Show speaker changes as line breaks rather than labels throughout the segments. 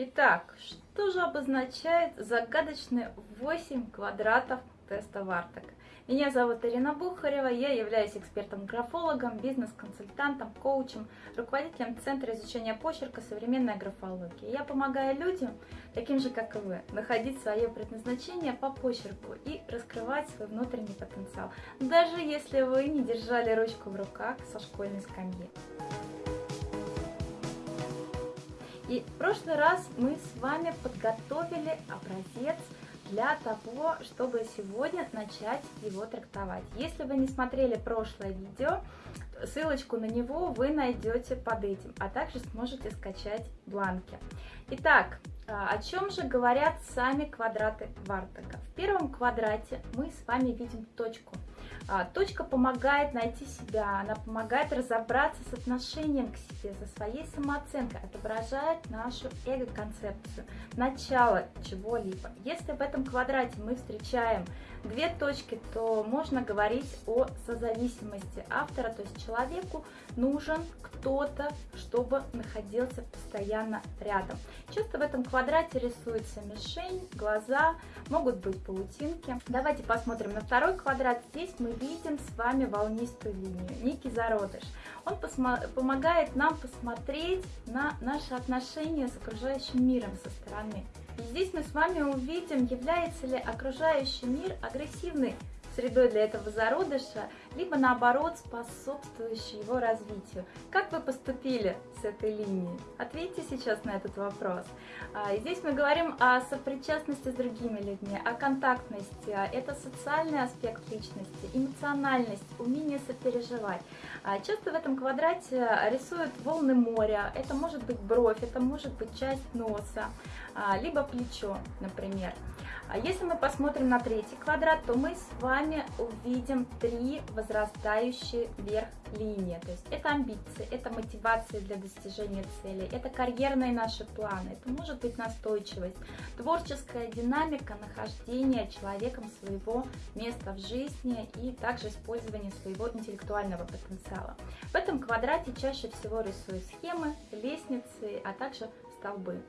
Итак, что же обозначает загадочные 8 квадратов теста Вартек? Меня зовут Ирина Бухарева, я являюсь экспертом-графологом, бизнес-консультантом, коучем, руководителем Центра изучения почерка современной графологии. Я помогаю людям, таким же как и вы, находить свое предназначение по почерку и раскрывать свой внутренний потенциал, даже если вы не держали ручку в руках со школьной скамьи. И в прошлый раз мы с вами подготовили образец для того, чтобы сегодня начать его трактовать. Если вы не смотрели прошлое видео, ссылочку на него вы найдете под этим, а также сможете скачать бланки. Итак, а, о чем же говорят сами квадраты Вартага? В первом квадрате мы с вами видим точку – точка помогает найти себя, она помогает разобраться с отношением к себе, со своей самооценкой, отображает нашу эго-концепцию, начало чего-либо. Если в этом квадрате мы встречаем две точки, то можно говорить о созависимости автора, то есть человеку нужен кто-то, чтобы находился постоянно рядом. Часто в этом квадрате рисуется мишень, глаза, могут быть паутинки. Давайте посмотрим на второй квадрат. Здесь мы видим с вами волнистую линию, некий зародыш. Он помогает нам посмотреть на наши отношения с окружающим миром со стороны. Здесь мы с вами увидим, является ли окружающий мир агрессивный средой для этого зародыша, либо наоборот способствующей его развитию. Как вы поступили с этой линией? Ответьте сейчас на этот вопрос. А, здесь мы говорим о сопричастности с другими людьми, о контактности. Это социальный аспект личности, эмоциональность, умение сопереживать. А, часто в этом квадрате рисуют волны моря. Это может быть бровь, это может быть часть носа, а, либо плечо, например. А если мы посмотрим на третий квадрат, то мы с вами увидим три возрастающие вверх линии. То есть это амбиции, это мотивация для достижения цели, это карьерные наши планы, это может быть настойчивость, творческая динамика нахождения человеком своего места в жизни и также использование своего интеллектуального потенциала. В этом квадрате чаще всего рисуют схемы, лестницы, а также столбы.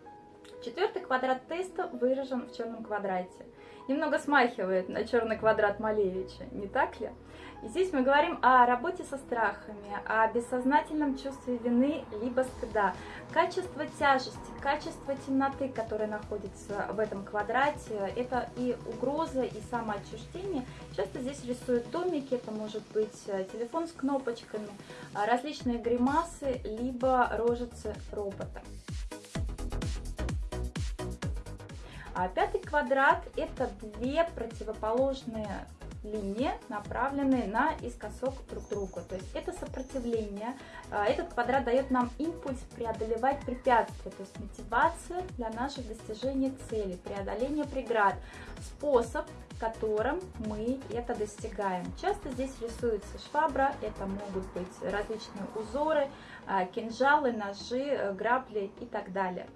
Четвертый квадрат теста выражен в черном квадрате. Немного смахивает на черный квадрат Малевича, не так ли? И здесь мы говорим о работе со страхами, о бессознательном чувстве вины либо стыда. Качество тяжести, качество темноты, которое находится в этом квадрате, это и угроза, и самоотчуждение. Часто здесь рисуют домики, это может быть э, телефон с кнопочками, различные гримасы, либо рожицы робота. А пятый квадрат – это две противоположные линии, направленные на искосок друг к другу. То есть это сопротивление. А, этот квадрат дает нам импульс преодолевать препятствия, то есть мотивация для наших достижений целей, преодоление преград, способ, которым мы это достигаем. Часто здесь рисуется швабра, это могут быть различные узоры, а, кинжалы, ножи, грабли и так далее.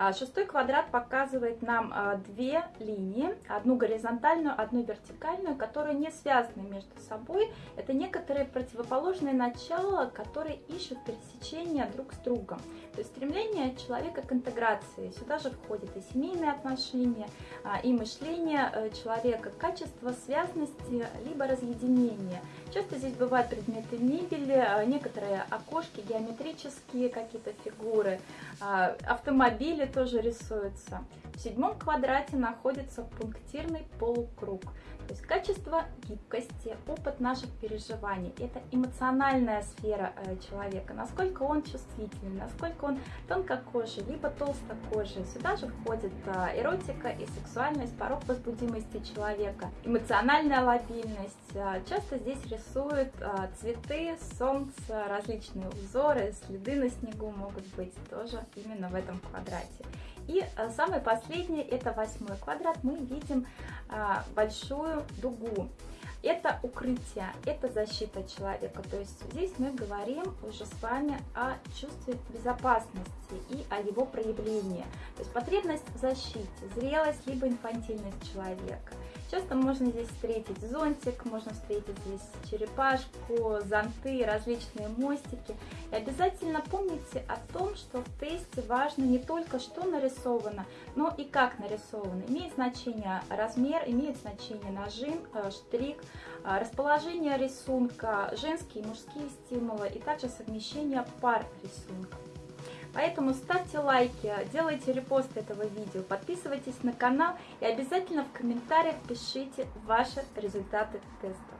А, шестой квадрат показывает нам а, две линии, одну горизонтальную, одну вертикальную, которые не связаны между собой. Это некоторые противоположные начала, которые ищут пересечения друг с другом. То есть стремление человека к интеграции. Сюда же входит и семейные отношения, а, и мышление э, человека, качество связности, либо разъединения. Часто здесь бывают предметы мебели, некоторые окошки, геометрические какие-то фигуры, автомобили тоже рисуется. В седьмом квадрате находится пунктирный полукруг. То есть качество гибкости, опыт наших переживаний. Это эмоциональная сфера э, человека. Насколько он чувствительный, насколько он тонкокожий, либо толстокожий. Сюда же входит э, эротика и сексуальность, порог возбудимости человека, эмоциональная лобильность. Э, часто здесь рисуют цветы, солнце, различные узоры, следы на снегу могут быть тоже именно в этом квадрате. И э, самый последний, это восьмой квадрат, мы видим а, большую дугу. Это укрытие, это защита человека. То есть здесь мы говорим уже с вами о чувстве безопасности и о его проявлении. То есть потребность в защите, зрелость либо инфантильность человека. Часто можно здесь встретить зонтик, можно встретить здесь черепашку, зонты, различные мостики. И обязательно помните о том, что в тесте важно не только что нарисовано, но и как нарисовано. Имеет значение размер, имеет значение нажим, э, штрих, э, расположение рисунка, женские и мужские стимулы и также совмещение пар рисунка. Поэтому ставьте лайки, делайте репост этого видео, подписывайтесь на канал и обязательно в комментариях пишите ваши результаты теста.